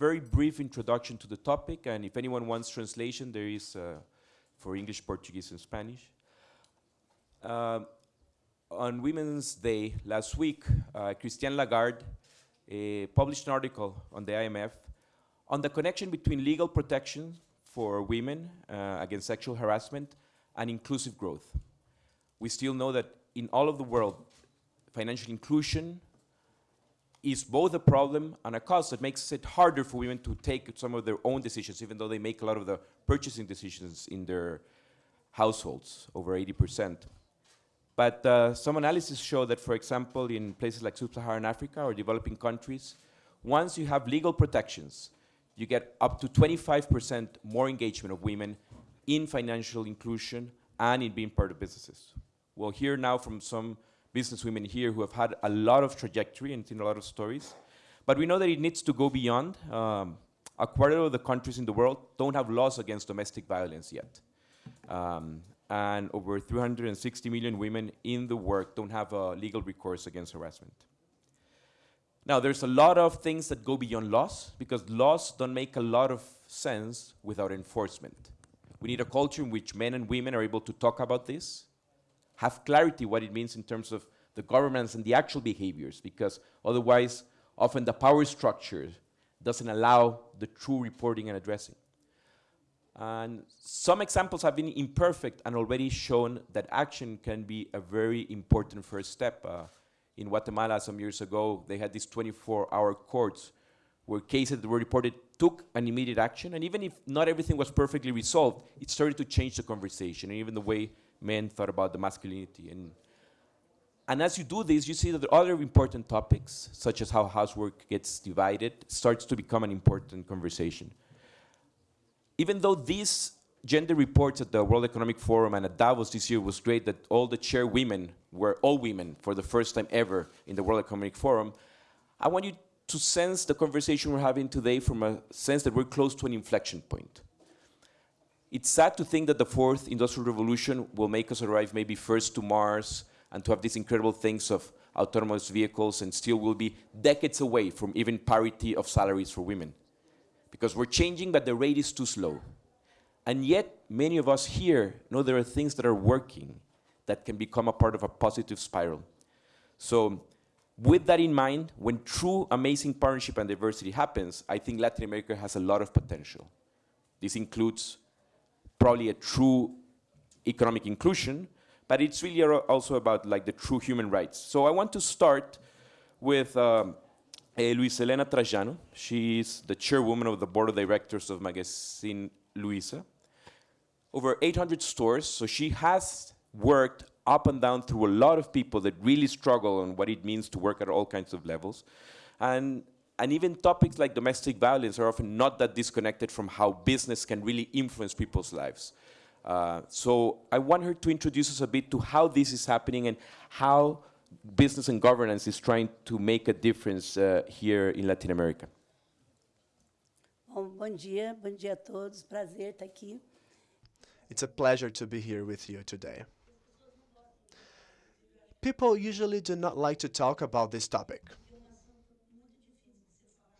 very brief introduction to the topic, and if anyone wants translation, there is uh, for English, Portuguese, and Spanish. Uh, on Women's Day last week, uh, Christine Lagarde uh, published an article on the IMF on the connection between legal protection for women uh, against sexual harassment and inclusive growth. We still know that in all of the world, financial inclusion is both a problem and a cause that makes it harder for women to take some of their own decisions, even though they make a lot of the purchasing decisions in their households, over 80%. But uh, some analysis show that, for example, in places like sub-Saharan Africa or developing countries, once you have legal protections, you get up to 25% more engagement of women in financial inclusion and in being part of businesses. We'll hear now from some businesswomen here who have had a lot of trajectory and seen a lot of stories. But we know that it needs to go beyond. Um, a quarter of the countries in the world don't have laws against domestic violence yet. Um, and over 360 million women in the work don't have a legal recourse against harassment. Now, there's a lot of things that go beyond laws because laws don't make a lot of sense without enforcement. We need a culture in which men and women are able to talk about this have clarity what it means in terms of the governments and the actual behaviors, because otherwise, often the power structure doesn't allow the true reporting and addressing. And some examples have been imperfect and already shown that action can be a very important first step. Uh, in Guatemala some years ago, they had these 24-hour courts where cases that were reported took an immediate action, and even if not everything was perfectly resolved, it started to change the conversation, and even the way men thought about the masculinity. And, and as you do this, you see that the other important topics, such as how housework gets divided, starts to become an important conversation. Even though these gender reports at the World Economic Forum and at Davos this year was great that all the chair women were all women for the first time ever in the World Economic Forum, I want you to sense the conversation we're having today from a sense that we're close to an inflection point. It's sad to think that the fourth industrial revolution will make us arrive maybe first to Mars and to have these incredible things of autonomous vehicles and still will be decades away from even parity of salaries for women. Because we're changing, but the rate is too slow. And yet, many of us here know there are things that are working that can become a part of a positive spiral. So with that in mind, when true amazing partnership and diversity happens, I think Latin America has a lot of potential. This includes probably a true economic inclusion, but it's really also about like the true human rights. So I want to start with um, uh, Luiza Helena Trajano. She's the chairwoman of the board of directors of Magazine Luiza. Over 800 stores, so she has worked up and down through a lot of people that really struggle on what it means to work at all kinds of levels. And and even topics like domestic violence are often not that disconnected from how business can really influence people's lives. Uh, so I want her to introduce us a bit to how this is happening and how business and governance is trying to make a difference uh, here in Latin America. Bom, bom dia, bom dia a todos. Prazer estar aqui. It's a pleasure to be here with you today. People usually do not like to talk about this topic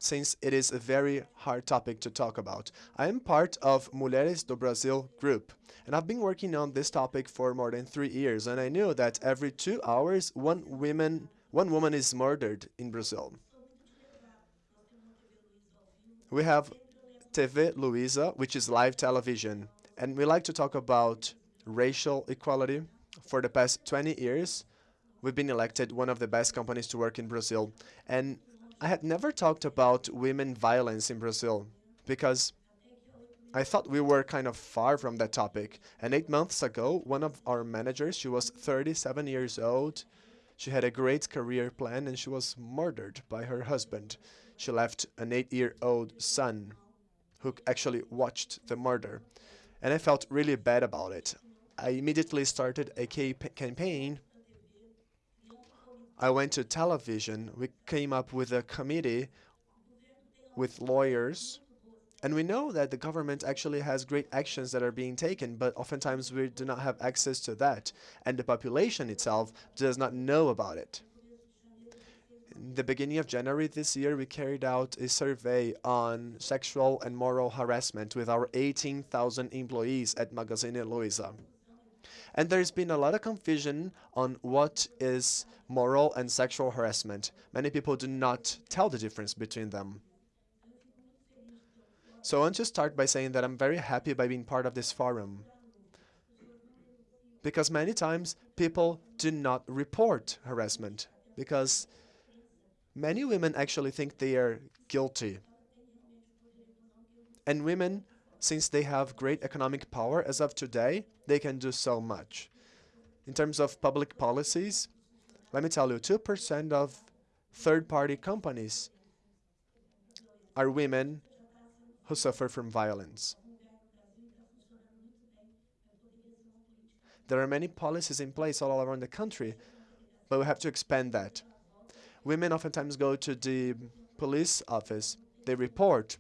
since it is a very hard topic to talk about. I am part of Mulheres do Brasil group, and I've been working on this topic for more than three years, and I knew that every two hours, one, woman, one woman is murdered in Brazil. We have TV Luiza, which is live television, and we like to talk about racial equality. For the past 20 years, we've been elected one of the best companies to work in Brazil, and I had never talked about women violence in Brazil because I thought we were kind of far from that topic. And eight months ago, one of our managers, she was 37 years old, she had a great career plan and she was murdered by her husband. She left an eight-year-old son who actually watched the murder. And I felt really bad about it. I immediately started a campaign I went to television. We came up with a committee with lawyers. And we know that the government actually has great actions that are being taken, but oftentimes we do not have access to that. And the population itself does not know about it. In the beginning of January this year, we carried out a survey on sexual and moral harassment with our 18,000 employees at Magazine Luiza. And there's been a lot of confusion on what is moral and sexual harassment. Many people do not tell the difference between them. So I want to start by saying that I'm very happy by being part of this forum. Because many times people do not report harassment because many women actually think they are guilty. And women, since they have great economic power as of today, they can do so much. In terms of public policies, let me tell you, 2% of third-party companies are women who suffer from violence. There are many policies in place all around the country, but we have to expand that. Women oftentimes go to the police office, they report,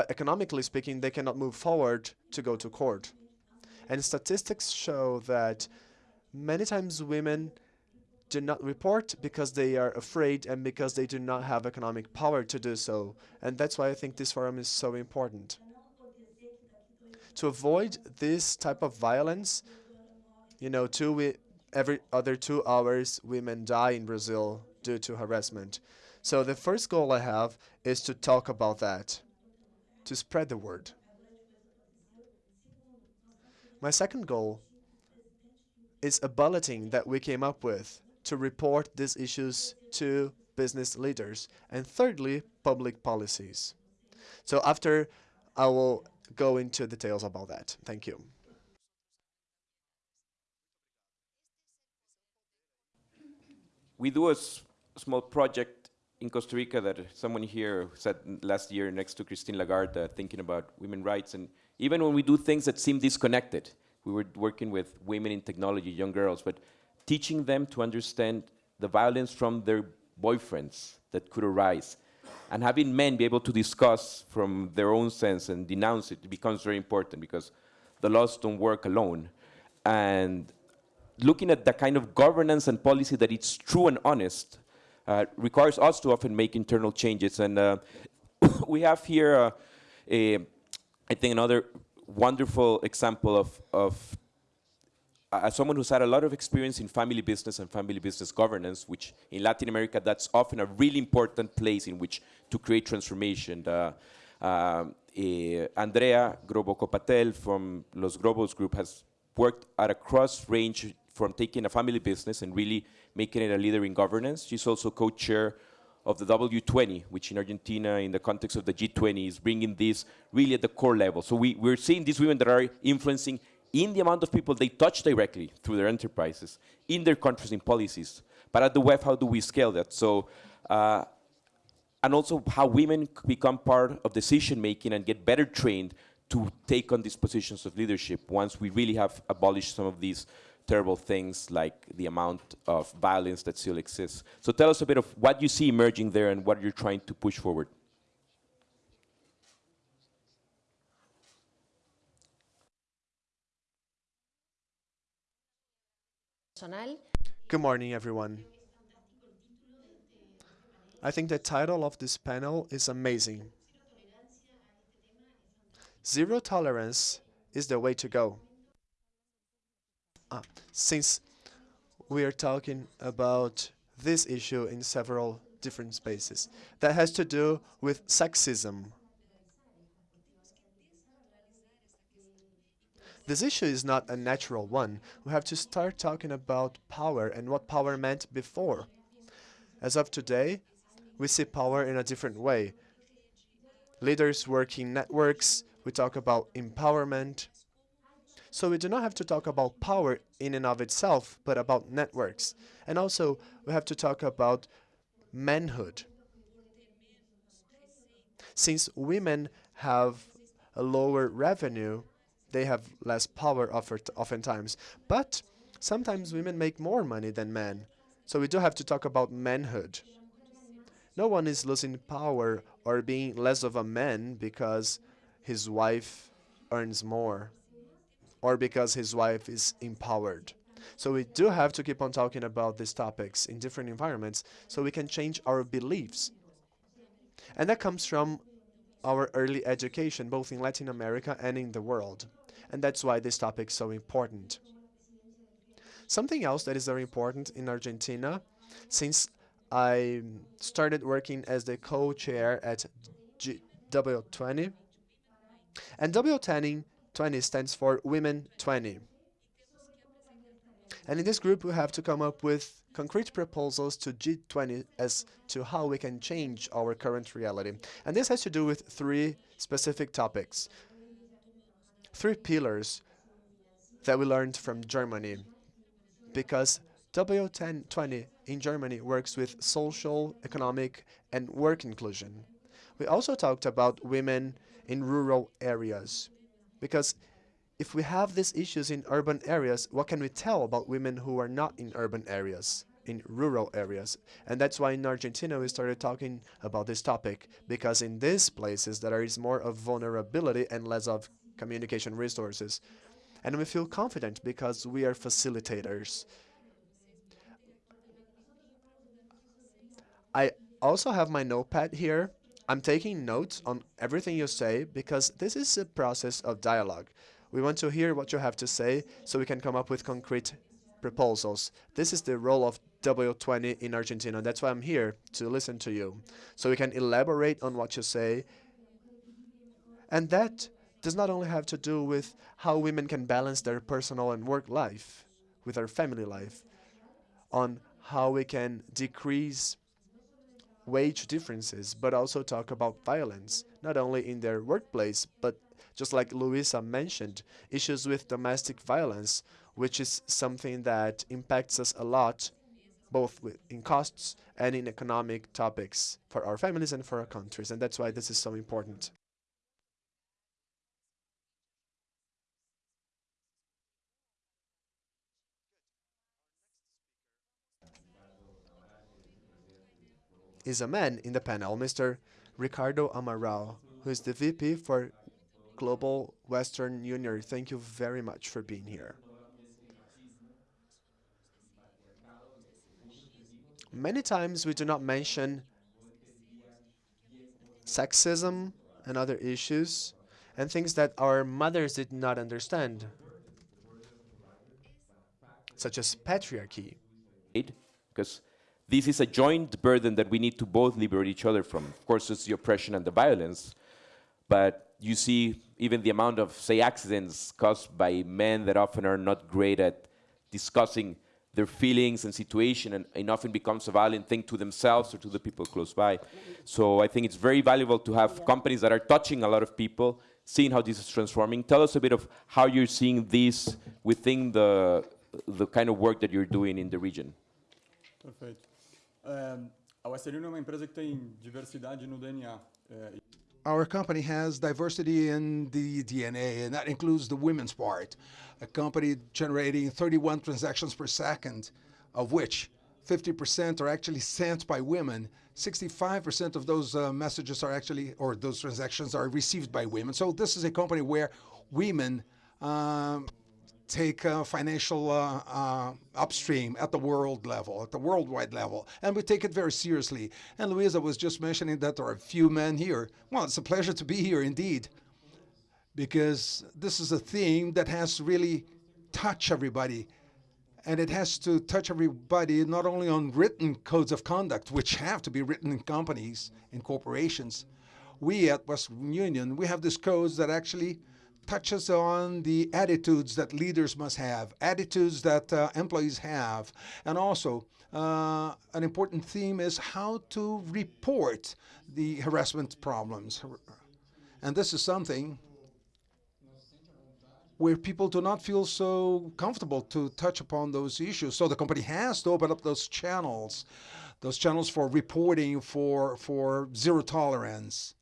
but economically speaking, they cannot move forward to go to court. And statistics show that many times women do not report because they are afraid and because they do not have economic power to do so. And that's why I think this forum is so important. To avoid this type of violence, you know, two every other two hours, women die in Brazil due to harassment. So the first goal I have is to talk about that, to spread the word. My second goal is a bulletin that we came up with to report these issues to business leaders. And thirdly, public policies. So after, I will go into details about that. Thank you. We do a small project in Costa Rica that someone here said last year next to Christine Lagarde, uh, thinking about women rights. And even when we do things that seem disconnected, we were working with women in technology, young girls, but teaching them to understand the violence from their boyfriends that could arise. And having men be able to discuss from their own sense and denounce it becomes very important because the laws don't work alone. And looking at the kind of governance and policy that it's true and honest requires us to often make internal changes. And uh, we have here, uh, a, I think, another wonderful example of, of uh, as someone who's had a lot of experience in family business and family business governance, which in Latin America, that's often a really important place in which to create transformation. Uh, eh, Andrea Grobocopatel from Los Grobos Group has worked at a cross range from taking a family business and really making it a leader in governance. She's also co-chair of the W20, which in Argentina, in the context of the G20, is bringing this really at the core level. So we, we're seeing these women that are influencing in the amount of people they touch directly through their enterprises, in their countries, in policies. But at the web, how do we scale that? So, uh, and also how women become part of decision making and get better trained to take on these positions of leadership once we really have abolished some of these terrible things like the amount of violence that still exists. So tell us a bit of what you see emerging there and what you're trying to push forward. Good morning, everyone. I think the title of this panel is amazing. Zero tolerance is the way to go. Ah, since we are talking about this issue in several different spaces, that has to do with sexism. This issue is not a natural one. We have to start talking about power and what power meant before. As of today, we see power in a different way. Leaders work in networks, we talk about empowerment. So we do not have to talk about power in and of itself, but about networks. And also, we have to talk about manhood. Since women have a lower revenue, they have less power oftentimes. But sometimes women make more money than men. So we do have to talk about manhood. No one is losing power or being less of a man because his wife earns more or because his wife is empowered. So we do have to keep on talking about these topics in different environments so we can change our beliefs. And that comes from our early education, both in Latin America and in the world. And that's why this topic is so important. Something else that is very important in Argentina, since I started working as the co-chair at G W20, and W20 20 stands for Women 20. And in this group, we have to come up with concrete proposals to G20 as to how we can change our current reality. And this has to do with three specific topics, three pillars that we learned from Germany, because W1020 in Germany works with social, economic, and work inclusion. We also talked about women in rural areas, because if we have these issues in urban areas, what can we tell about women who are not in urban areas, in rural areas? And that's why in Argentina we started talking about this topic, because in these places there is more of vulnerability and less of communication resources. And we feel confident because we are facilitators. I also have my notepad here. I'm taking notes on everything you say because this is a process of dialogue. We want to hear what you have to say so we can come up with concrete proposals. This is the role of W20 in Argentina. That's why I'm here, to listen to you. So we can elaborate on what you say. And that does not only have to do with how women can balance their personal and work life with their family life, on how we can decrease wage differences, but also talk about violence, not only in their workplace, but just like Luiza mentioned, issues with domestic violence, which is something that impacts us a lot, both in costs and in economic topics for our families and for our countries. And that's why this is so important. Is a man in the panel, Mr. Ricardo Amaral, who is the VP for Global Western Union. Thank you very much for being here. Many times we do not mention sexism and other issues and things that our mothers did not understand, such as patriarchy. Because this is a joint burden that we need to both liberate each other from. Of course, it's the oppression and the violence, but you see even the amount of, say, accidents caused by men that often are not great at discussing their feelings and situation and, and, often becomes a violent thing to themselves or to the people close by. So I think it's very valuable to have yeah. companies that are touching a lot of people, seeing how this is transforming. Tell us a bit of how you're seeing this within the, the kind of work that you're doing in the region. Perfect. A Western é uma empresa que tem diversidade no DNA. Our company has diversity in the DNA, and that includes the women's part. A company generating 31 transactions per second, of which 50% are actually sent by women. 65% of those uh, messages are actually, or those transactions are received by women. So this is a company where women um, take uh, financial uh, uh, upstream at the world level, at the worldwide level, and we take it very seriously. And Luiza was just mentioning that there are a few men here. Well, it's a pleasure to be here indeed, because this is a theme that has really touched everybody. And it has to touch everybody not only on written codes of conduct, which have to be written in companies, in corporations. We at Western Union, we have these codes that actually touches on the attitudes that leaders must have, attitudes that uh, employees have, and also uh, an important theme is how to report the harassment problems. And this is something where people do not feel so comfortable to touch upon those issues. So the company has to open up those channels, those channels for reporting, for, for zero tolerance.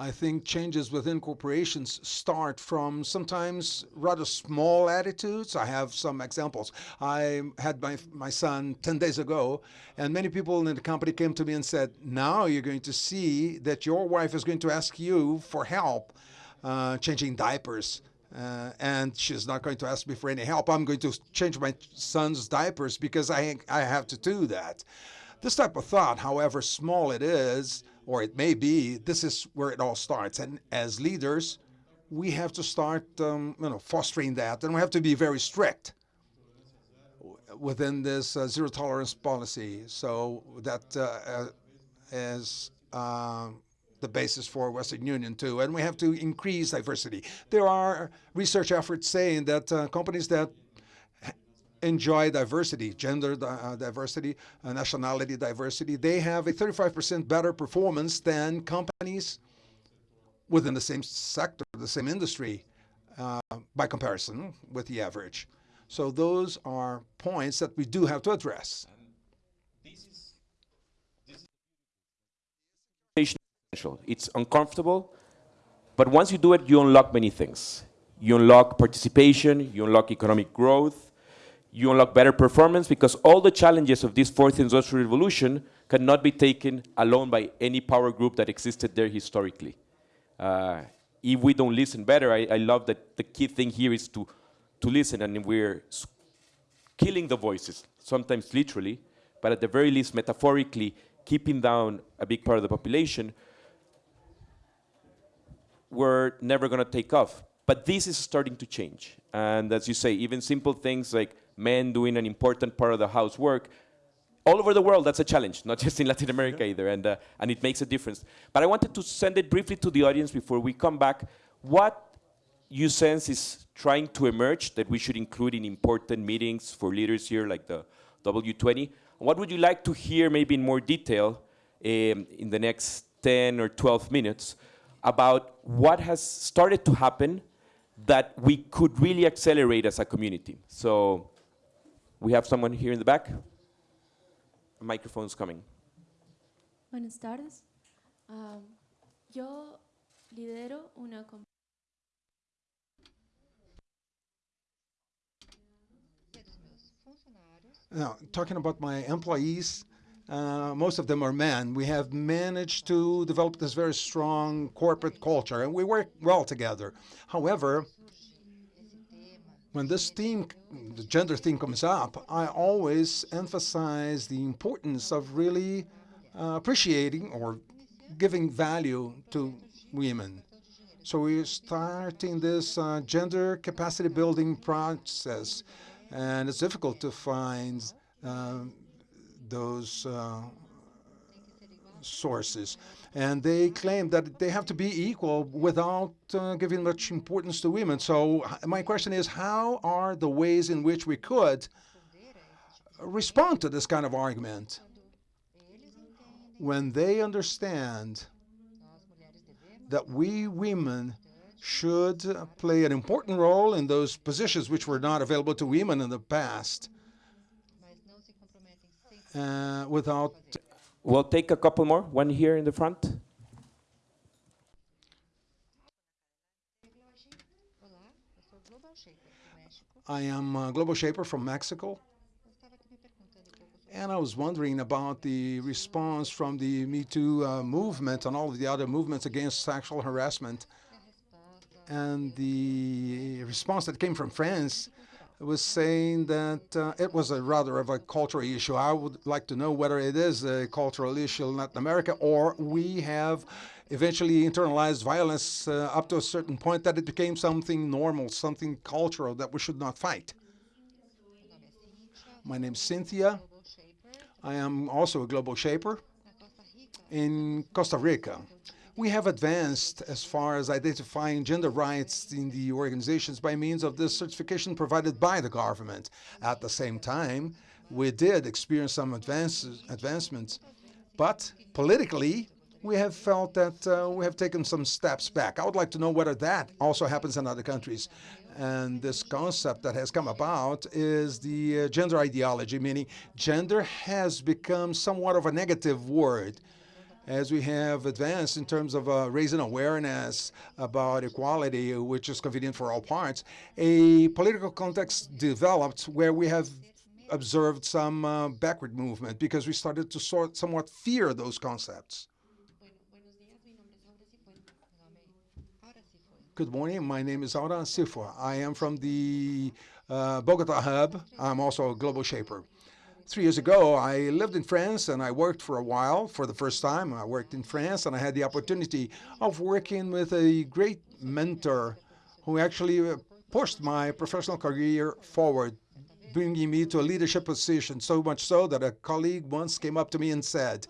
I think changes within corporations start from sometimes rather small attitudes. I have some examples. I had my, my son 10 days ago, and many people in the company came to me and said, now you're going to see that your wife is going to ask you for help uh, changing diapers. uh, and she's not going to ask me for any help. I'm going to change my son's diapers because I, I have to do that. This type of thought, however small it is, or it may be, this is where it all starts. And as leaders, we have to start um, you know, fostering that, and we have to be very strict within this uh, zero tolerance policy. So that uh, uh, is um, the basis for Western Union too. And we have to increase diversity. There are research efforts saying that uh, companies that enjoy diversity, gender uh, diversity, uh, nationality diversity, they have a 35% better performance than companies within the same sector, the same industry, uh, by comparison with the average. So those are points that we do have to address. This is. It's uncomfortable, but once you do it, you unlock many things. You unlock participation, you unlock economic growth, you unlock better performance because all the challenges of this fourth industrial revolution cannot be taken alone by any power group that existed there historically. Uh, if we don't listen better, I, I love that the key thing here is to, to listen, and we're killing the voices, sometimes literally, but at the very least metaphorically, keeping down a big part of the population, we're never going to take off. But this is starting to change. And as you say, even simple things like men doing an important part of the housework, all over the world, that's a challenge, not just in Latin America either, and, uh, and it makes a difference. But I wanted to send it briefly to the audience before we come back. What you sense is trying to emerge that we should include in important meetings for leaders here, like the W20? What would you like to hear, maybe in more detail, um, in the next 10 or 12 minutes, about what has started to happen that we could really accelerate as a community? So, we have someone here in the back. A microphone's coming. Buenas tardes. Am, yo lidero una com- Now, talking about my employees, uh, most of them are men. We have managed to develop this very strong corporate culture, and we work well together. However, when this theme, the gender theme comes up, I always emphasize the importance of really uh, appreciating or giving value to women. So we're starting this uh, gender capacity building process, and it's difficult to find um, those uh, sources. And they claim that they have to be equal without uh, giving much importance to women. So my question is, how are the ways in which we could respond to this kind of argument when they understand that we women should uh, play an important role in those positions which were not available to women in the past uh, without We'll take a couple more. One here in the front. I am a global shaper from Mexico, and I was wondering about the response from the Me Too uh, movement and all of the other movements against sexual harassment. And the response that came from France was saying that uh, it was a rather of a cultural issue. I would like to know whether it is a cultural issue in Latin America or we have eventually internalized violence uh, up to a certain point that it became something normal, something cultural that we should not fight. My name is Cynthia. I am also a global shaper in Costa Rica. We have advanced as far as identifying gender rights in the organizations by means of this certification provided by the government. At the same time, we did experience some advances, advancements, but politically, we have felt that uh, we have taken some steps back. I would like to know whether that also happens in other countries. And this concept that has come about is the uh, gender ideology, meaning gender has become somewhat of a negative word as we have advanced in terms of uh, raising awareness about equality, which is convenient for all parts, a political context developed where we have observed some uh, backward movement because we started to sort somewhat fear those concepts. Aura Aura. Good morning. My name is Auran Sifwa. I am from the uh, Bogota hub. I'm also a global shaper. Three years ago, I lived in France and I worked for a while. For the first time, I worked in France and I had the opportunity of working with a great mentor who actually uh, pushed my professional career forward, bringing me to a leadership position, so much so that a colleague once came up to me and said,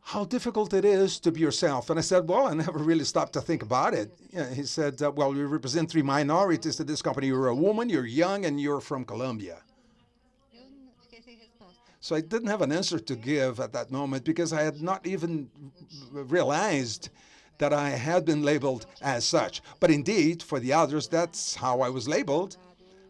how difficult it is to be yourself. And I said, well, I never really stopped to think about it. Yeah, he said, well, you represent three minorities to this company. You're a woman, you're young, and you're from Colombia. So I didn't have an answer to give at that moment because I had not even realized that I had been labeled as such. But indeed, for the others, that's how I was labeled.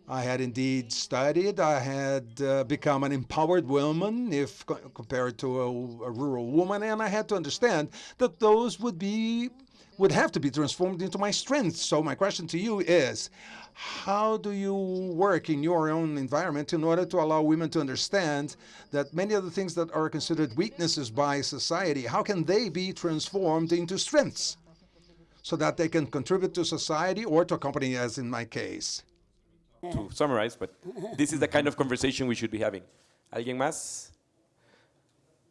I had indeed studied. I had uh, become an empowered woman, if co- compared to a, a rural woman, and I had to understand that those would be would have to be transformed into my strengths. So my question to you is, how do you work in your own environment in order to allow women to understand that many of the things that are considered weaknesses by society, how can they be transformed into strengths so that they can contribute to society or to a company, as in my case? to summarize, but this is the kind of conversation we should be having. ¿Alguien más?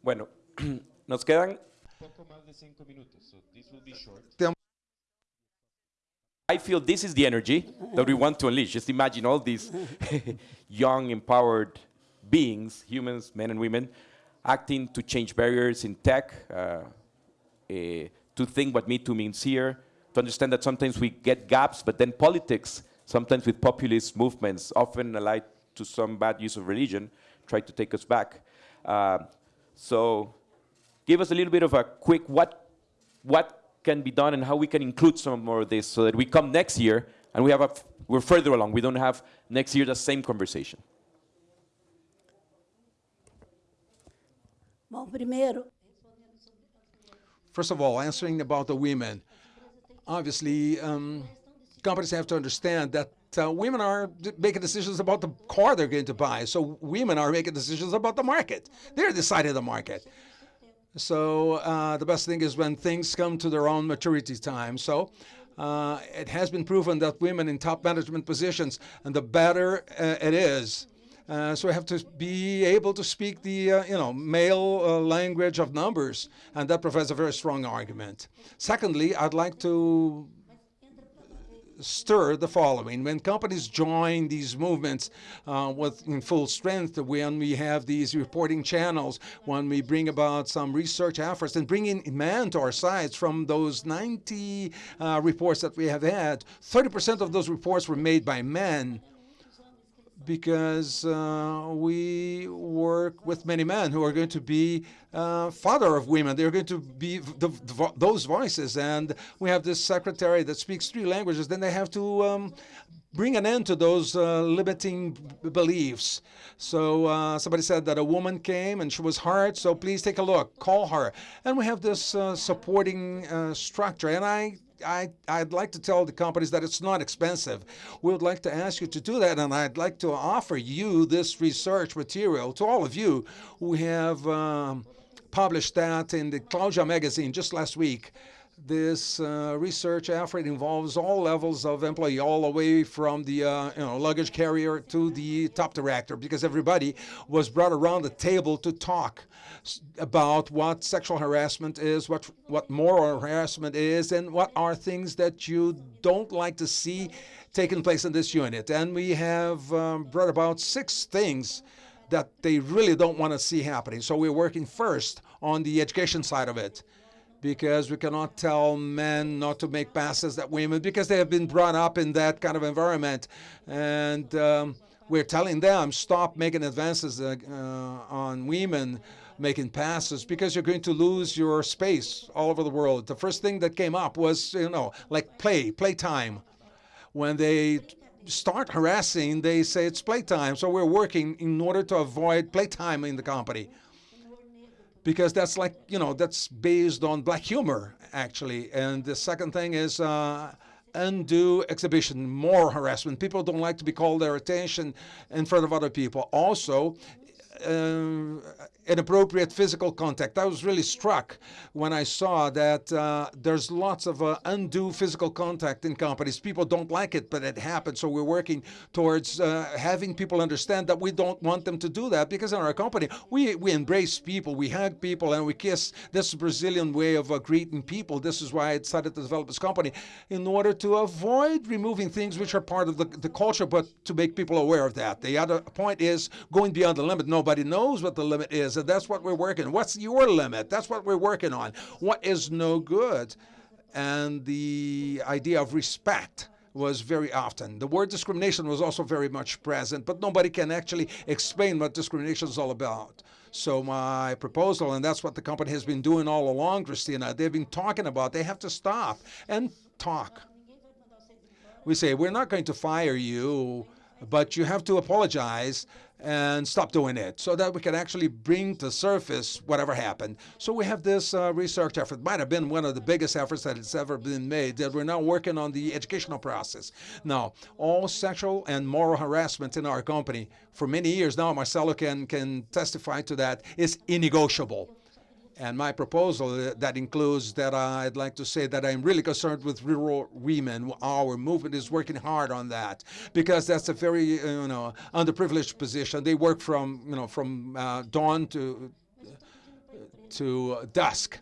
Bueno, nos quedan. Poco más de cinco minutos, so this will be short. I feel this is the energy that we want to unleash. Just imagine all these young, empowered beings, humans, men and women, acting to change barriers in tech, uh, eh, to think what Me Too means here, to understand that sometimes we get gaps, but then politics, sometimes with populist movements, often allied to some bad use of religion, try to take us back. Uh, so give us a little bit of a quick what, what can be done and how we can include some more of this so that we come next year and we have a, f- we're further along. We don't have next year the same conversation. Bom, First of all, answering about the women. Obviously, um, companies have to understand that uh, women are making decisions about the car they're going to buy. So women are making decisions about the market. They're deciding the market. So uh, the best thing is when things come to their own maturity time. So uh, it has been proven that women in top management positions, and the better uh, it is. Uh, so we have to be able to speak the uh, you know male uh, language of numbers, and that provides a very strong argument. Secondly, I'd like to stir the following. When companies join these movements uh, with in full strength, when we have these reporting channels, when we bring about some research efforts and bring in men to our sites from those 90 uh, reports that we have had, 30% of those reports were made by men because uh, we work with many men who are going to be uh, father of women. They're going to be the, the, those voices, and we have this secretary that speaks three languages. Then they have to um, bring an end to those uh, limiting beliefs. So uh, somebody said that a woman came and she was hard. So please take a look, call her, and we have this uh, supporting uh, structure. And I I, I'd like to tell the companies that it's not expensive. We would like to ask you to do that, and I'd like to offer you this research material to all of you who have um, published that in the Claudia magazine just last week. This uh, research effort involves all levels of employee, all the way from the uh, you know luggage carrier to the top director, because everybody was brought around the table to talk about what sexual harassment is, what what moral harassment is, and what are things that you don't like to see taking place in this unit. And we have um, brought about six things that they really don't want to see happening. So we're working first on the education side of it because we cannot tell men not to make passes at women because they have been brought up in that kind of environment. And um, we're telling them stop making advances uh, uh, on women making passes because you're going to lose your space all over the world. The first thing that came up was, you know, like play, playtime. When they start harassing, they say it's playtime. So we're working in order to avoid playtime in the company because that's like you know that's based on black humor actually. And the second thing is uh, undue exhibition more harassment. People don't like to be called their attention in front of other people. Also inappropriate physical contact. I was really struck when I saw that uh, there's lots of uh, undue physical contact in companies. People don't like it, but it happens. So we're working towards uh, having people understand that we don't want them to do that because in our company, we, we embrace people, we hug people, and we kiss. This is Brazilian way of uh, greeting people. This is why I decided to develop this company in order to avoid removing things which are part of the, the culture, but to make people aware of that. The other point is going beyond the limit. Nobody knows what the limit is, and that's what we're working. What's your limit? That's what we're working on. What is no good? And the idea of respect was very often. The word discrimination was also very much present, but nobody can actually explain what discrimination is all about. So my proposal, and that's what the company has been doing all along, Christina, they've been talking about, they have to stop and talk. We say, we're not going to fire you, but you have to apologize and stop doing it so that we can actually bring to surface whatever happened. So we have this uh, research effort. Might have been one of the biggest efforts that has ever been made that we're now working on the educational process. Now, all sexual and moral harassment in our company for many years now, Marcelo can, can testify to that, is negotiable. And my proposal uh, that includes that I'd like to say that I'm really concerned with rural women. Our movement is working hard on that because that's a very uh, you know underprivileged position. They work from you know from uh, dawn to to dusk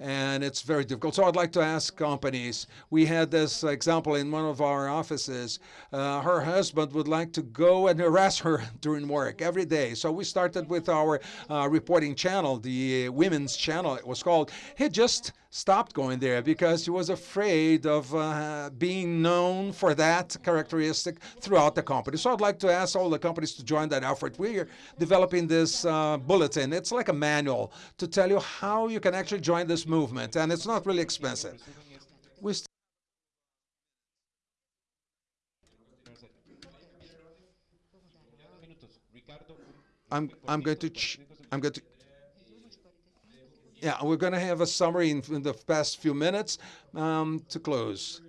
and it's very difficult. So I'd like to ask companies. We had this example in one of our offices. Uh, her husband would like to go and harass her during work every day. So we started with our uh, reporting channel, the women's channel it was called. He just stopped going there because she was afraid of uh, being known for that characteristic throughout the company. So I'd like to ask all the companies to join that effort. We're developing this uh, bulletin. It's like a manual to tell you how you can actually join this movement, and it's not really expensive. We I'm, I'm going to, I'm going to, yeah, we're going to have a summary in, in the past few minutes um, to close.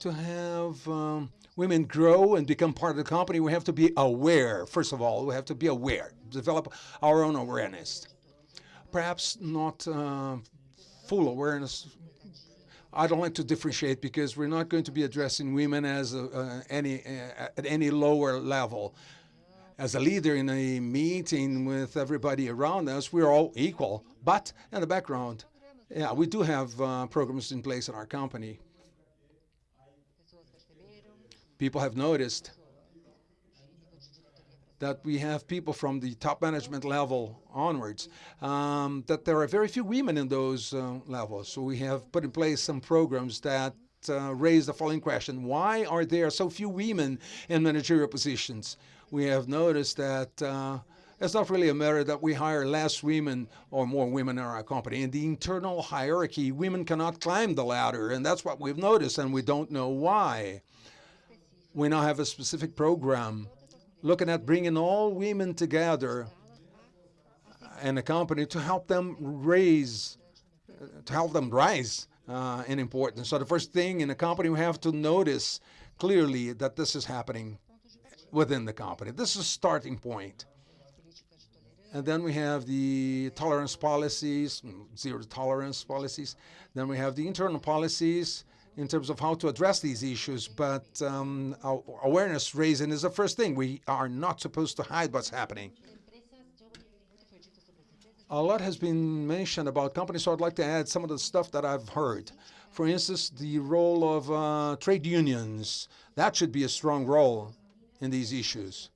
To have um, women grow and become part of the company, we have to be aware. First of all, we have to be aware, develop our own awareness. Perhaps not uh, full awareness I don't like to differentiate because we're not going to be addressing women as a, uh, any uh, at any lower level. As a leader in a meeting with everybody around us, we're all equal. But in the background, yeah, we do have uh, programs in place in our company. People have noticed that we have people from the top management level onwards, um, that there are very few women in those uh, levels. So we have put in place some programs that uh, raise the following question. Why are there so few women in managerial positions? We have noticed that uh, it's not really a matter that we hire less women or more women in our company. In the internal hierarchy, women cannot climb the ladder, and that's what we've noticed, and we don't know why. We now have a specific program looking at bringing all women together in a company to help them raise, to help them rise uh, in importance. So the first thing in a company, we have to notice clearly that this is happening within the company. This is starting point. And then we have the tolerance policies, zero tolerance policies. Then we have the internal policies in terms of how to address these issues, but um, awareness raising is the first thing. We are not supposed to hide what's happening. A lot has been mentioned about companies, so I'd like to add some of the stuff that I've heard. For instance, the role of uh, trade unions. That should be a strong role in these issues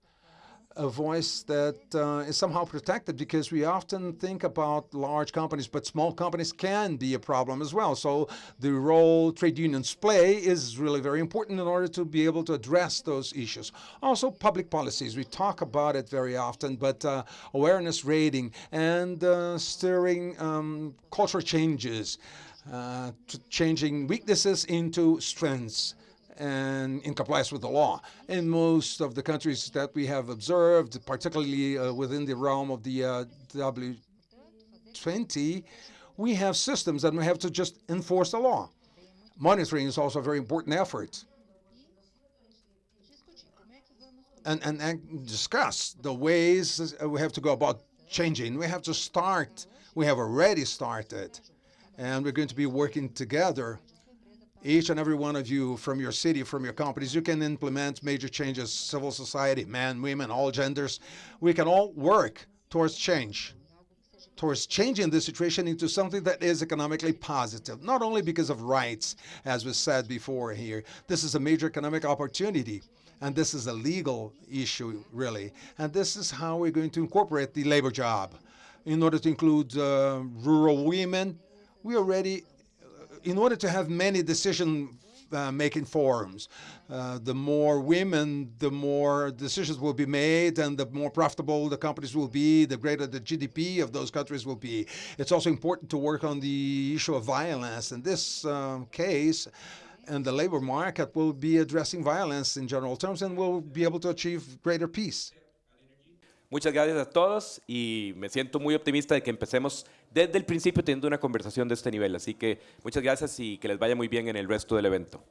a voice that uh, is somehow protected because we often think about large companies, but small companies can be a problem as well. So the role trade unions play is really very important in order to be able to address those issues. Also, public policies. We talk about it very often, but uh, awareness rating and uh, stirring um, cultural changes, uh, changing weaknesses into strengths and in compliance with the law. In most of the countries that we have observed, particularly uh, within the realm of the uh, W20, we have systems and we have to just enforce the law. monitoring is also a very important effort. and, and, and discuss the ways we have to go about changing. We have to start, we have already started, and we're going to be working together. Each and every one of you from your city, from your companies, you can implement major changes, civil society, men, women, all genders. We can all work towards change, towards changing the situation into something that is economically positive, not only because of rights, as was said before here. This is a major economic opportunity. And this is a legal issue, really. And this is how we're going to incorporate the labor job. In order to include uh, rural women, we already, in order to have many decision uh, making forums, uh, the more women, the more decisions will be made, and the more profitable the companies will be, the greater the GDP of those countries will be. It's also important to work on the issue of violence. In this um, case, and the labor market will be addressing violence in general terms and will be able to achieve greater peace. Muchas gracias a todos y me siento muy optimista de que empecemos desde el principio teniendo una conversación de este nivel. Así que muchas gracias y que les vaya muy bien en el resto del evento.